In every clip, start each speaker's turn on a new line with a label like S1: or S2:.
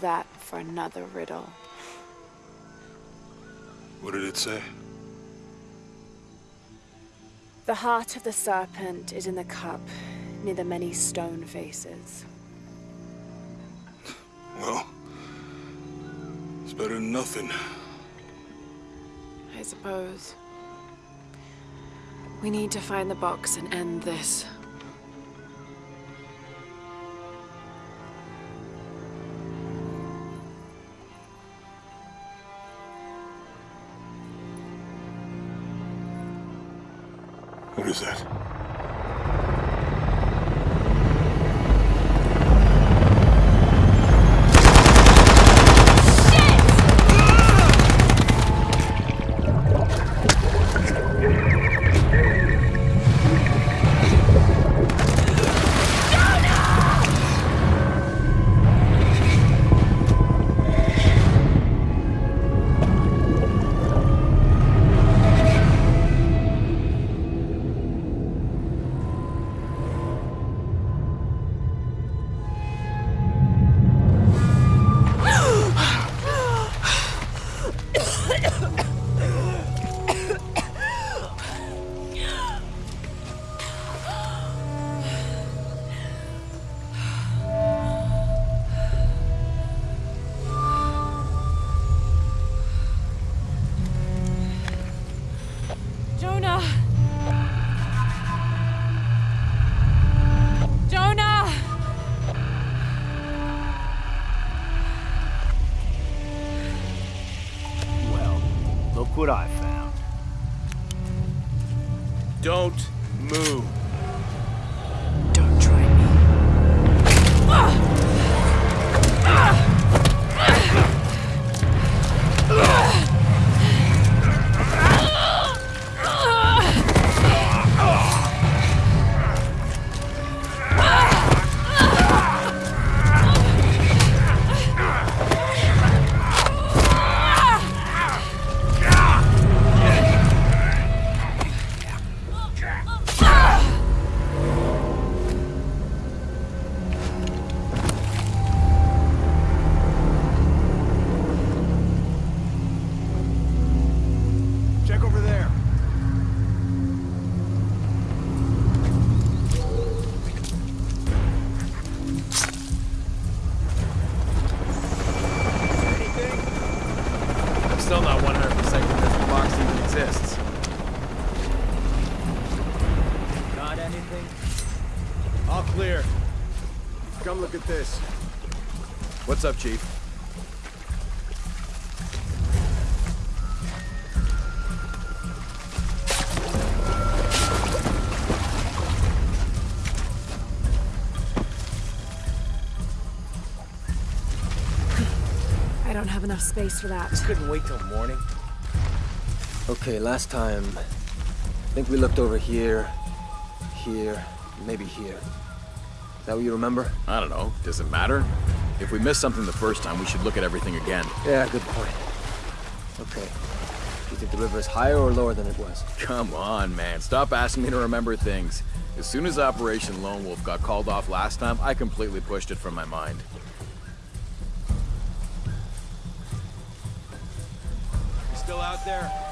S1: That for another riddle.
S2: What did it say?
S1: The heart of the serpent is in the cup, near the many stone faces.
S2: Well, it's better than nothing.
S1: I suppose. We need to find the box and end this.
S3: What's up, Chief?
S1: I don't have enough space for that.
S3: Couldn't wait till morning.
S4: Okay, last time, I think we looked over here, here, maybe here. Is that what you remember?
S3: I don't know. Does it matter? If we missed something the first time, we should look at everything again.
S4: Yeah, good point. Okay. Do you think the river is higher or lower than it was?
S3: Come on, man. Stop asking me to remember things. As soon as Operation Lone Wolf got called off last time, I completely pushed it from my mind.
S5: You still out there?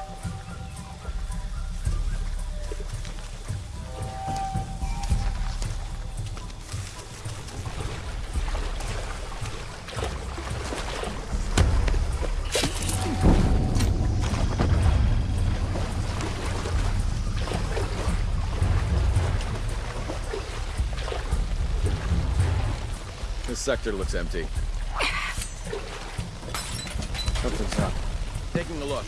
S3: Sector looks empty.
S4: Something's up.
S3: Taking a look.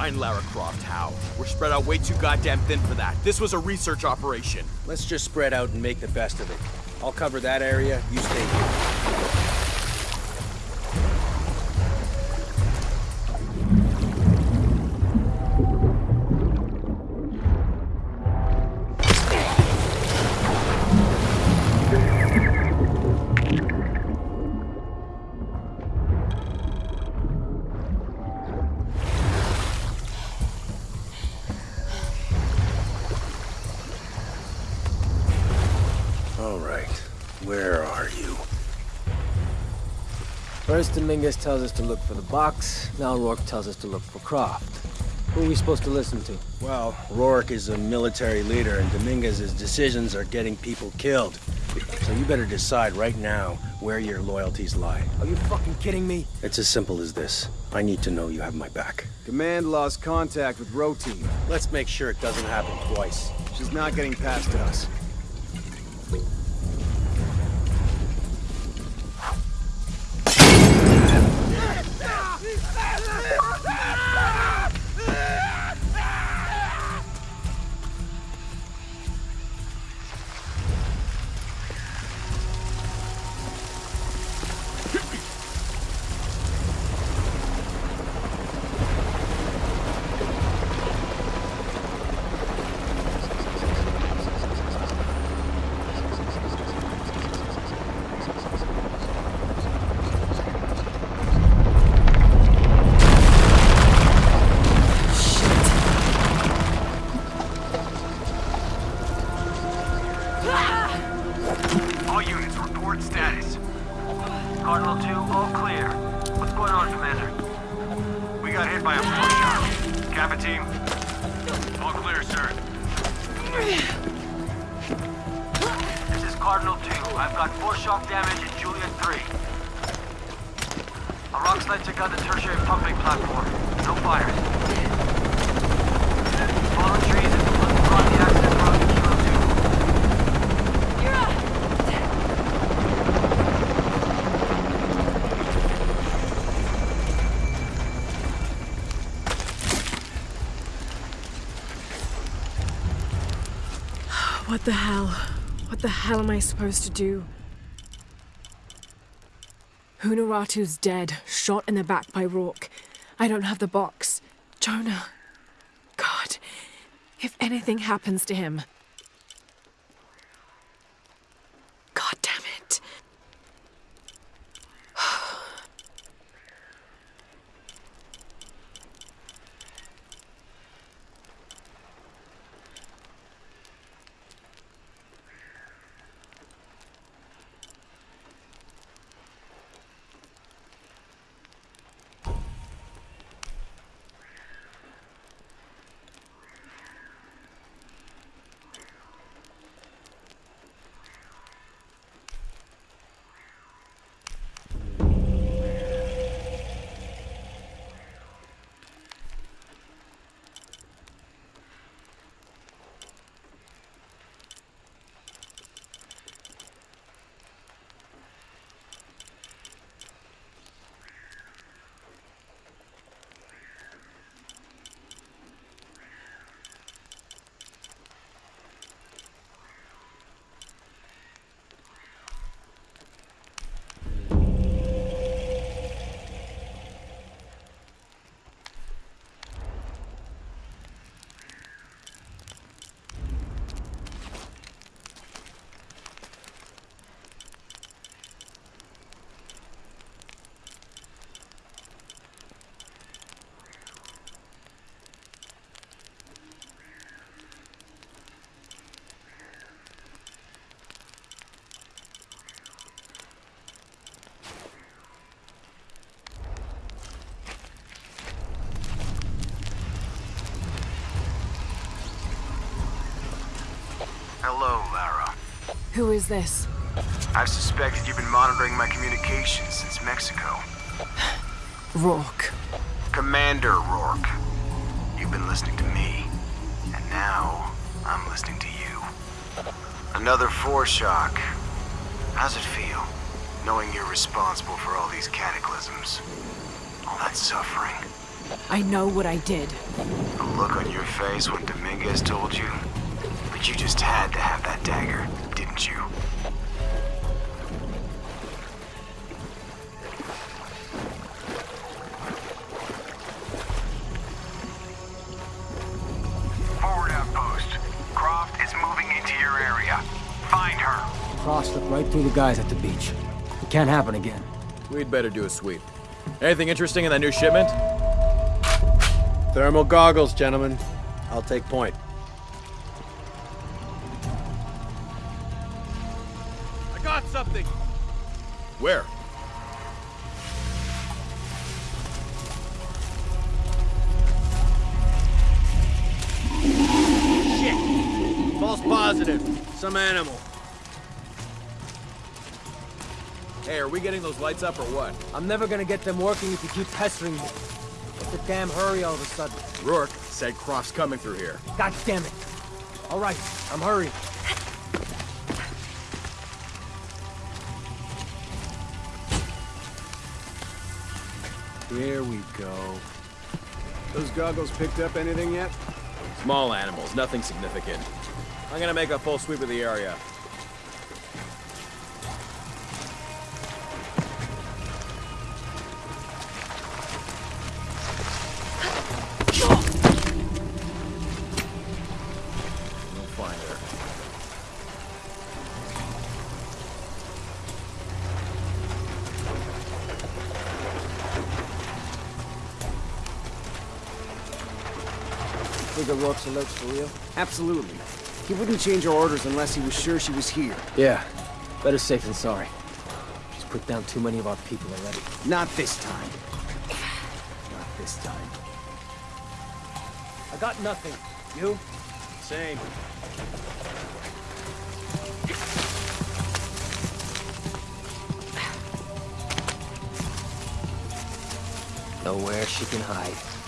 S4: Find
S6: Lara Croft,
S3: how? We're spread out way too goddamn thin for that. This was a research operation.
S7: Let's just spread out and make the best of it. I'll cover that area, you stay here.
S4: Dominguez tells us to look for the box. Now Rourke tells us to look for Croft. Who are we supposed to listen to?
S7: Well, Rourke is a military leader, and Dominguez's decisions are getting people killed. So you better decide right now where your loyalties lie.
S4: Are you fucking kidding me?
S7: It's as simple as this. I need to know you have my back.
S8: Command lost contact with Rho team.
S7: Let's make sure it doesn't happen twice.
S8: She's not getting past us.
S1: What the hell am I supposed to do? Unuratu's dead, shot in the back by Rourke. I don't have the box. Jonah. God. If anything happens to him. Who is this?
S6: I've suspected you've been monitoring my communications since Mexico.
S1: Rourke.
S6: Commander Rourke. You've been listening to me. And now, I'm listening to you. Another foreshock. How's it feel? Knowing you're responsible for all these cataclysms. All that suffering.
S1: I know what I did.
S6: The look on your face when Dominguez told you. But you just had to have that dagger,
S4: The guys at the beach. It can't happen again.
S3: We'd better do a sweep. Anything interesting in that new shipment?
S7: Thermal goggles, gentlemen. I'll take point.
S3: I got something! Where? Shit!
S7: False positive. Some animal.
S3: Hey, are we getting those lights up or what?
S4: I'm never gonna get them working if you keep pestering me. What's the damn hurry all of a sudden?
S3: Rourke said Croft's coming through here.
S4: God damn it. All right, I'm hurrying.
S5: Here we go. Those goggles picked up anything yet?
S3: Small animals, nothing significant. I'm gonna make a full sweep of the area.
S4: Think the Rourke's alerts for real?
S5: Absolutely. He wouldn't change our orders unless he was sure she was here.
S4: Yeah. Better safe than sorry. She's put down too many of our people already.
S5: Not this time. Not this time.
S4: I got nothing. You?
S7: Same.
S4: Nowhere she can hide.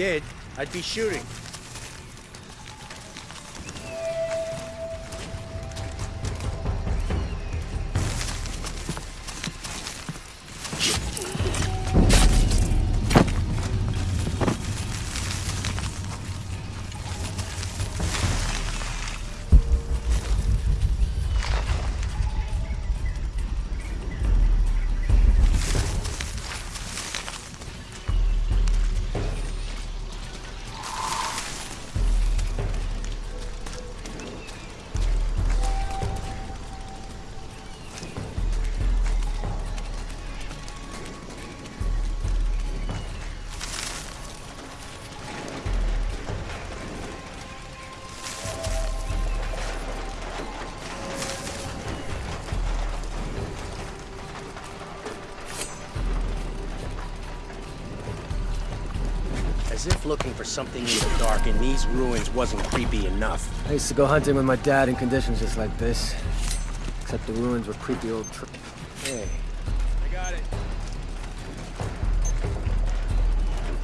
S7: Did, I'd be shooting. As if looking for something in the dark in these ruins wasn't creepy enough.
S4: I used to go hunting with my dad in conditions just like this. Except the ruins were creepy old tr- Hey.
S7: I got it.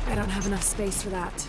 S5: I don't have enough space for that.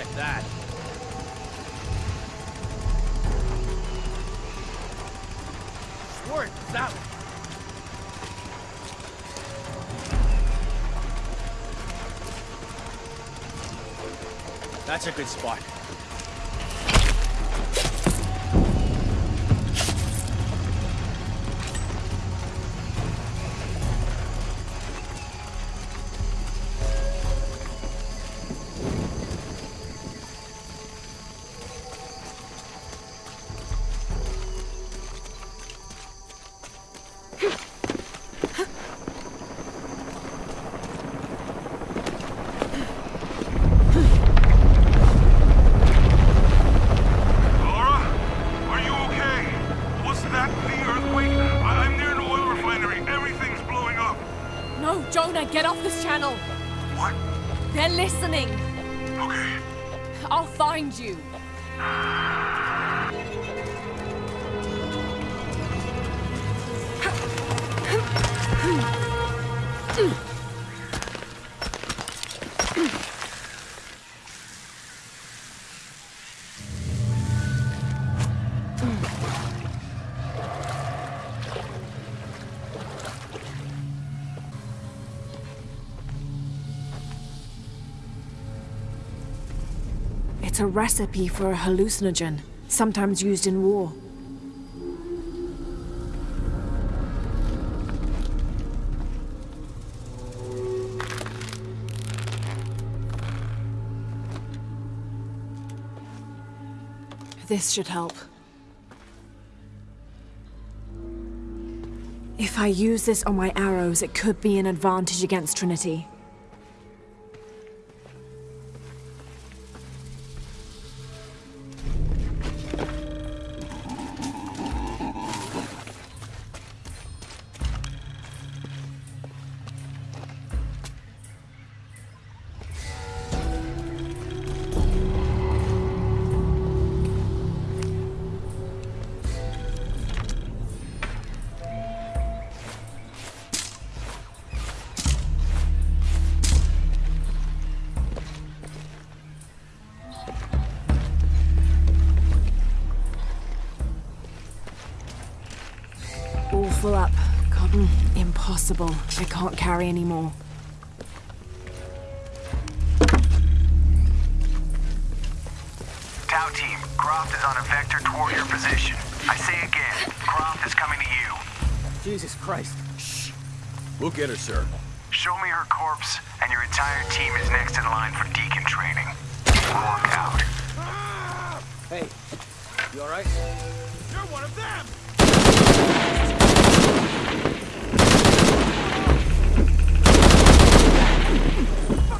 S2: check that. One. That's a good spot.
S5: It's a recipe for a hallucinogen, sometimes used in war. This should help. If I use this on my arrows, it could be an advantage against Trinity.
S1: Impossible. I can't carry anymore.
S6: Tau team, Croft is on a vector toward your position. I say again, Croft is coming to you.
S5: Jesus Christ. Shh.
S3: We'll get her, sir.
S6: Show me her corpse, and your entire team is next in line for deacon training. Look out.
S5: Hey, you alright?
S2: You're one of them!
S5: Jesus. She's got no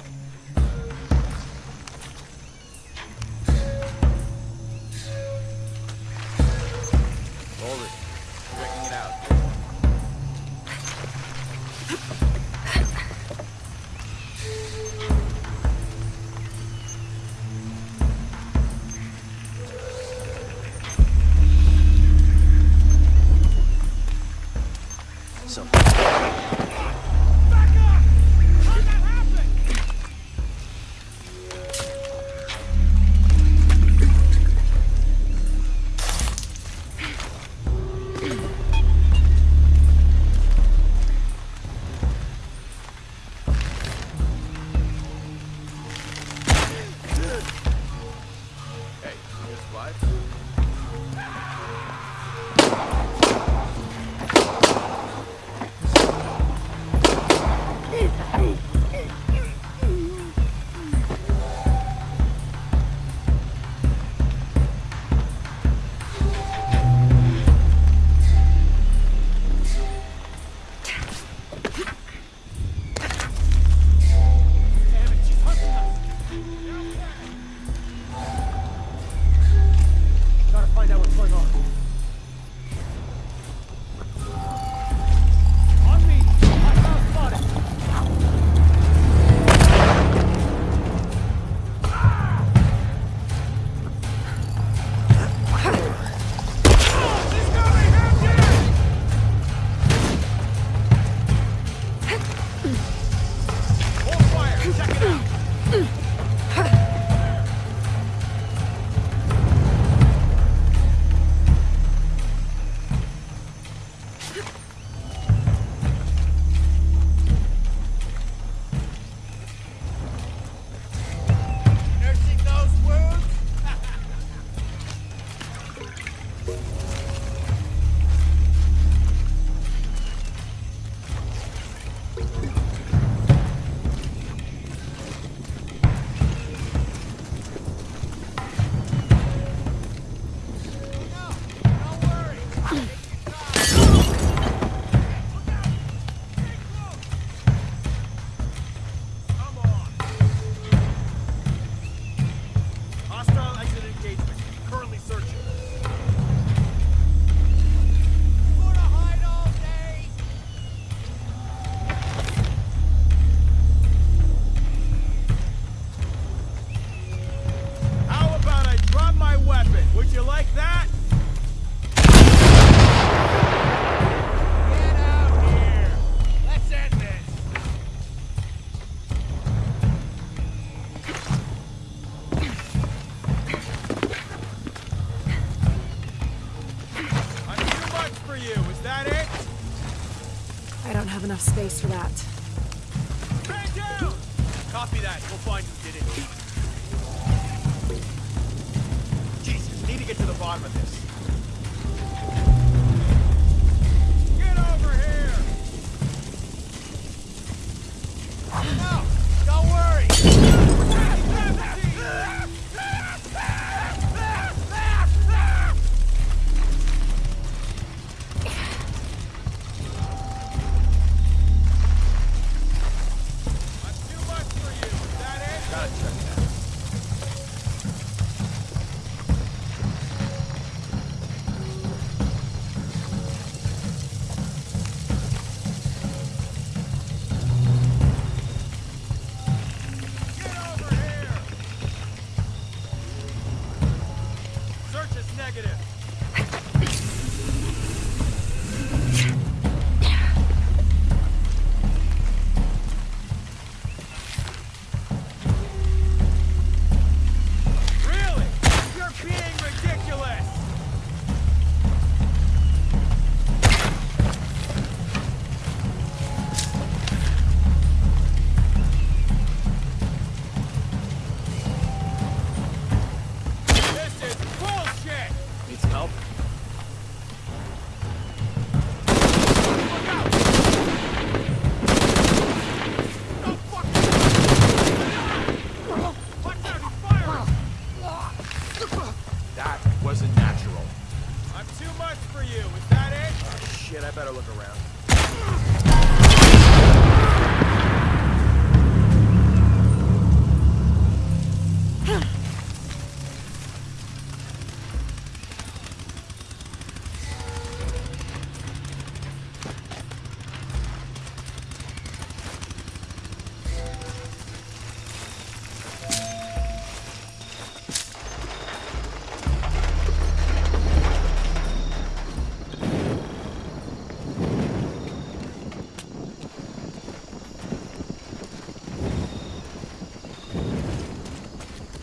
S1: have for that.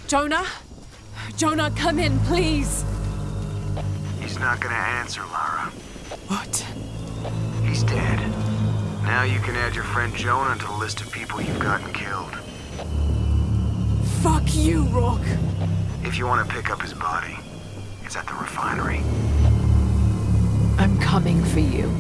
S1: Jonah? Jonah, come in, please.
S6: He's not gonna answer, Lara.
S1: What?
S6: He's dead. Now you can add your friend Jonah to the list of people you've gotten killed.
S1: Fuck you, Rourke.
S6: If you want to pick up his body, it's at the refinery.
S1: I'm coming for you.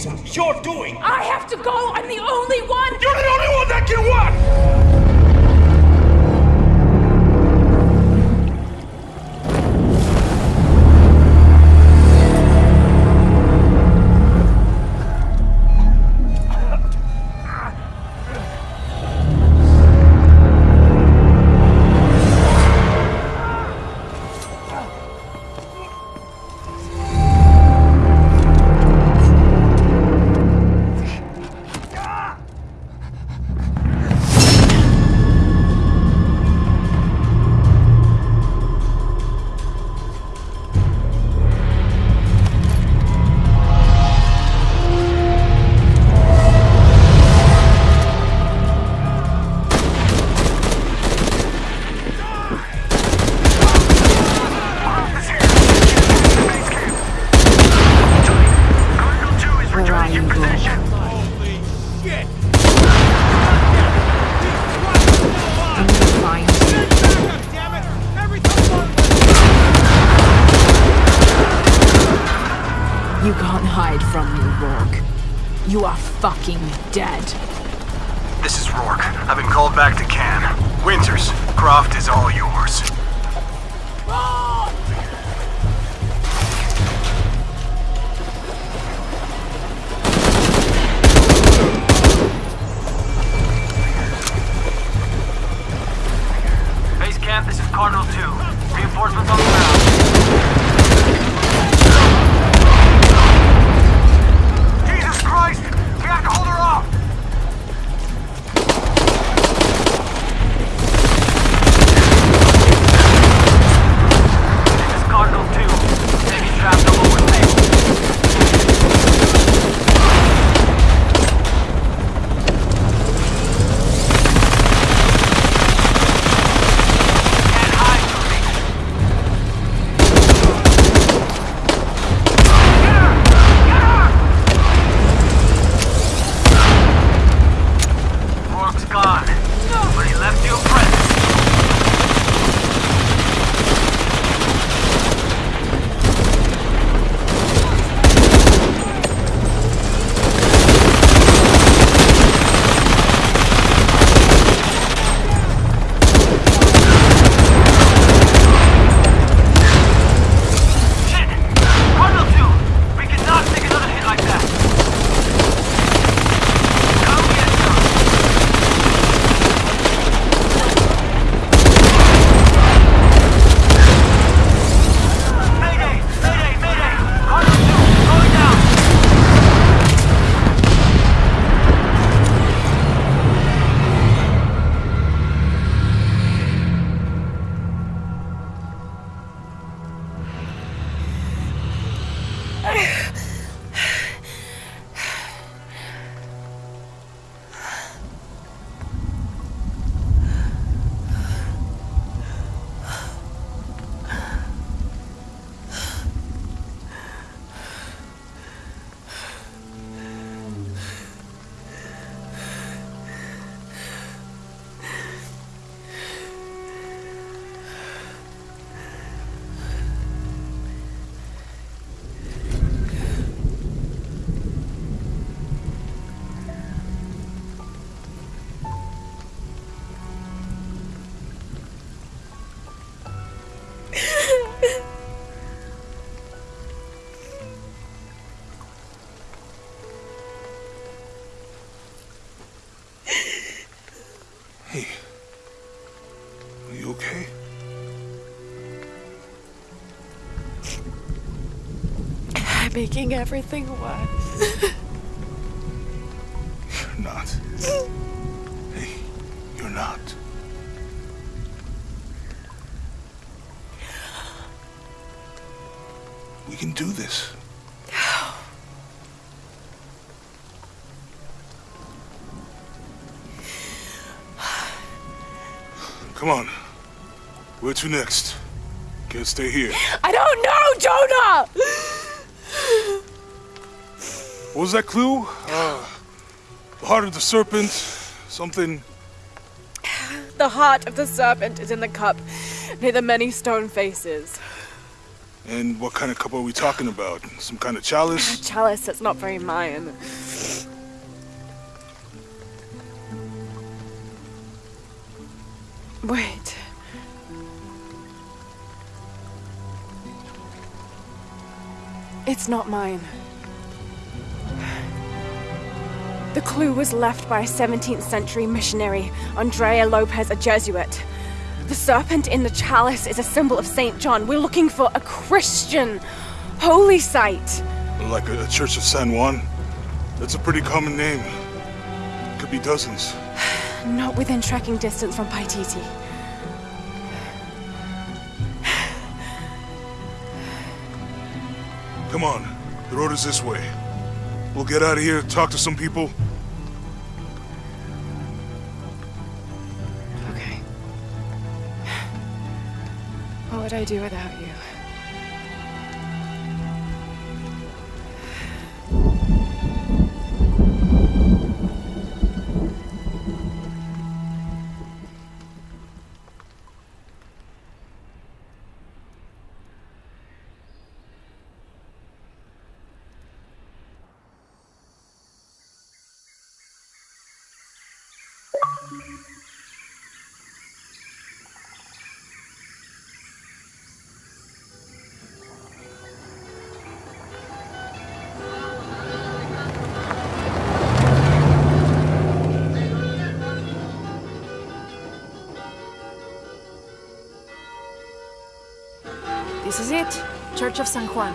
S8: Catastrophes you're doing.
S1: I have to go! I'm the only one!
S8: You're the only one that can what?
S1: Making everything worse.
S2: You're not. Hey, you're not. We can do this. Come on. Where to next? Can't stay here.
S1: I don't know, Jonah!
S2: What was that clue? Uh, the heart of the serpent. Something.
S1: The heart of the serpent is in the cup near the many stone faces.
S2: And what kind of cup are we talking about? Some kind of chalice?
S1: Chalice that's not very Mayan. Wait. It's not mine. The clue was left by a 17th century missionary, Andrea Lopez, a Jesuit. The serpent in the chalice is a symbol of St. John. We're looking for a Christian holy site.
S2: Like a, a church of San Juan? That's a pretty common name. Could be dozens.
S1: Not within trekking distance from Paititi.
S2: Come on. The road is this way. We'll get out of here, talk to some people.
S1: Okay. What would I do without you? Church of San Juan.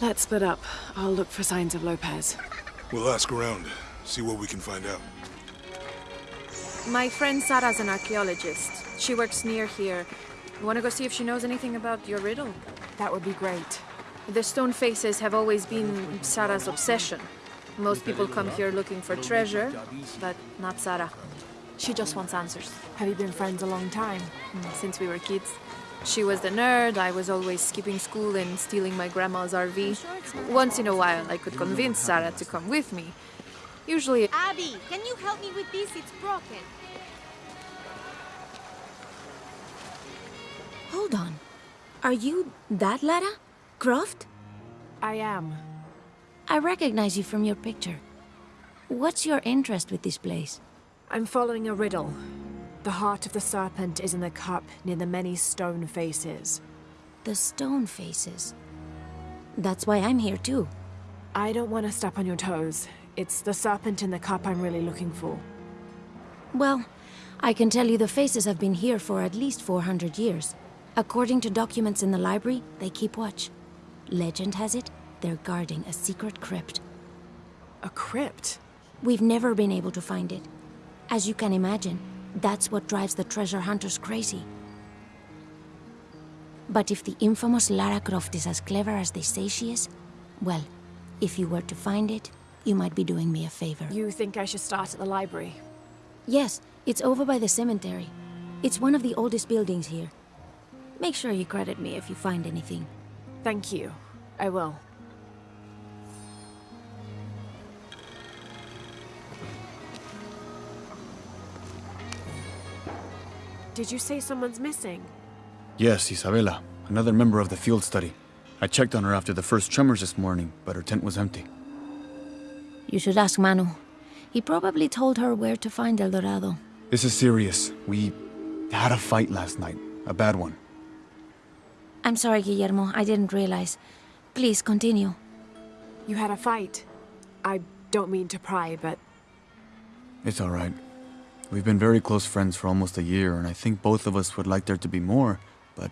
S1: Let's split up. I'll look for signs of Lopez.
S2: We'll ask around, see what we can find out.
S9: My friend Sarah's an archaeologist. She works near here. You want to go see if she knows anything about your riddle?
S1: That would be great.
S9: The stone faces have always been Sarah's obsession. Most people come here looking for treasure, but not Sarah. She just wants answers.
S1: Have you been friends a long time?
S9: Mm, Since we were kids. She was the nerd, I was always skipping school and stealing my grandma's RV. Once in a while, I could convince Sarah to come with me. Usually,
S10: Abby, can you help me with this? It's broken.
S11: Hold on. Are you that Lara? Croft?
S1: I am.
S11: I recognize you from your picture. What's your interest with this place?
S1: I'm following a riddle. The heart of the serpent is in the cup near the many stone faces.
S11: The stone faces. That's why I'm here too.
S1: I don't want to step on your toes. It's the serpent in the cup I'm really looking for.
S11: Well, I can tell you the faces have been here for at least 400 years. According to documents in the library, they keep watch. Legend has it, they're guarding a secret crypt.
S1: A crypt?
S11: We've never been able to find it. As you can imagine, that's what drives the treasure hunters crazy. But if the infamous Lara Croft is as clever as they say she is, well, if you were to find it, you might be doing me a favor.
S1: You think I should start at the library?
S11: Yes, it's over by the cemetery. It's one of the oldest buildings here. Make sure you credit me if you find anything.
S1: Thank you. I will. Did you say someone's missing?
S12: Yes, Isabela, another member of the field study. I checked on her after the first tremors this morning, but her tent was empty.
S11: You should ask Manu. He probably told her where to find El Dorado.
S12: This is serious. We had a fight last night. A bad one.
S11: I'm sorry, Guillermo. I didn't realize. Please, continue.
S1: You had a fight. I don't mean to pry, but
S12: It's alright. We've been very close friends for almost a year, and I think both of us would like there to be more, but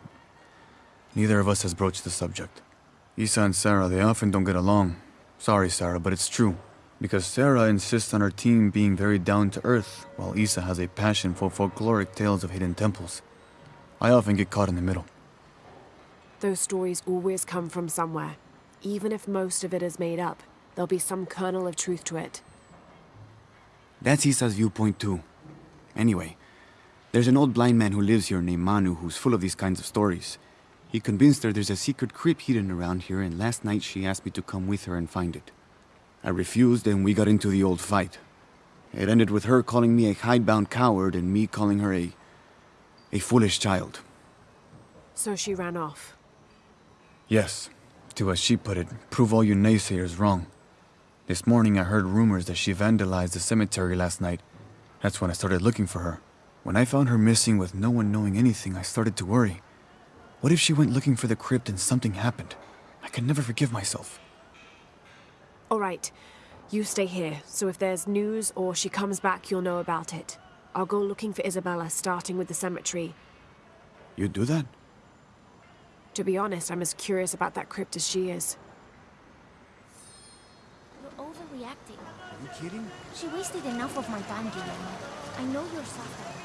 S12: neither of us has broached the subject. Isa and Sarah, they often don't get along. Sorry, Sarah, but it's true. Because Sarah insists on her team being very down to earth, while Isa has a passion for folkloric tales of hidden temples. I often get caught in the middle.
S1: Those stories always come from somewhere. Even if most of it is made up, there'll be some kernel of truth to it.
S13: That's Isa's viewpoint too. Anyway, there's an old blind man who lives here named Manu who's full of these kinds of stories. He convinced her there's a secret crypt hidden around here, and last night she asked me to come with her and find it. I refused, and we got into the old fight. It ended with her calling me a hidebound coward and me calling her a. a foolish child.
S1: So she ran off.
S12: Yes, to as she put it, prove all you naysayers wrong. This morning I heard rumors that she vandalized the cemetery last night. That's when I started looking for her. When I found her missing with no one knowing anything, I started to worry. What if she went looking for the crypt and something happened? I can never forgive myself.
S1: All right, you stay here, so if there's news or she comes back, you'll know about it. I'll go looking for Isabella, starting with the cemetery.
S13: You do that?
S1: To be honest, I'm as curious about that crypt as she is.
S11: You're overreacting.
S13: Are you kidding?
S11: She wasted enough of my time, Guillermo. I know you're suffering.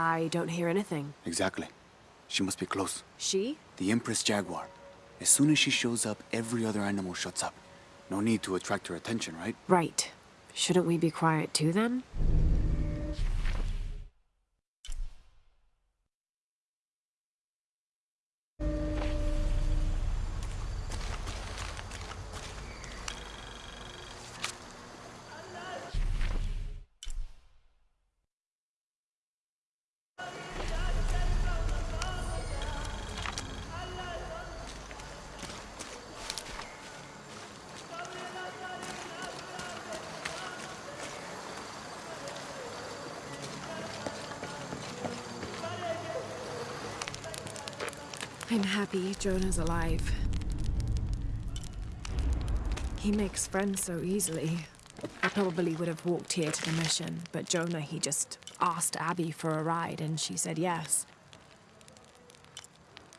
S1: I don't hear anything.
S13: Exactly. She must be close.
S1: She?
S13: The Empress Jaguar. As soon as she shows up, every other animal shuts up. No need to attract her attention, right?
S1: Right. Shouldn't we be quiet too then? I'm happy Jonah's alive. He makes friends so easily. I probably would have walked here to the mission, but Jonah, he just asked Abby for a ride and she said yes.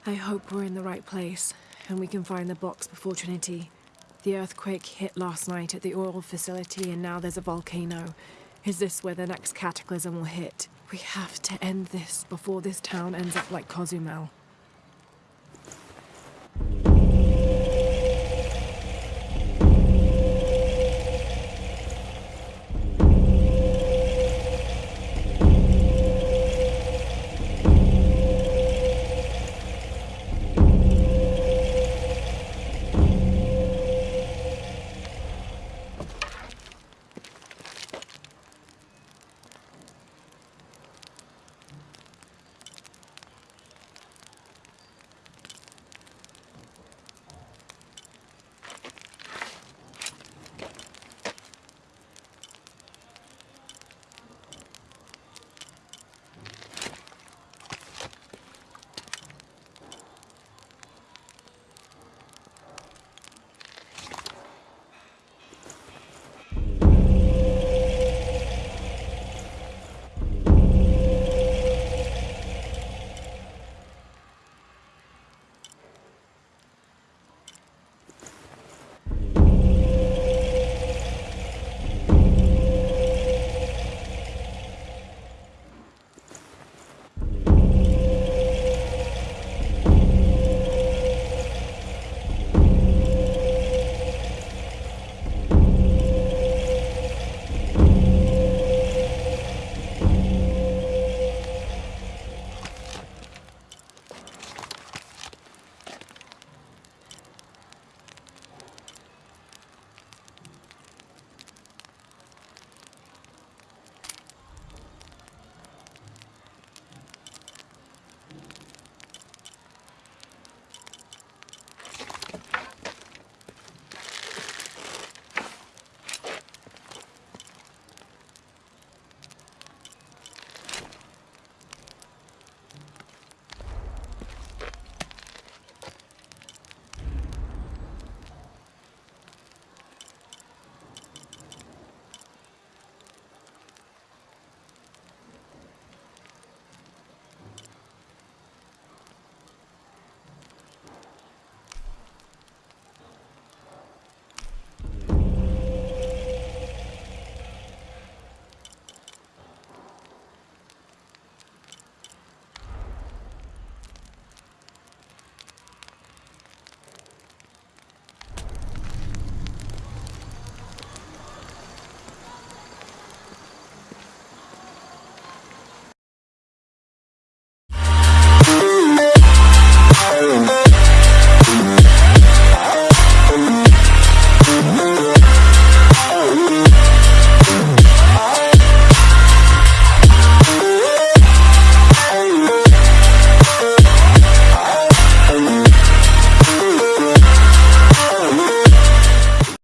S1: I hope we're in the right place and we can find the box before Trinity. The earthquake hit last night at the oil facility and now there's a volcano. Is this where the next cataclysm will hit? We have to end this before this town ends up like Cozumel.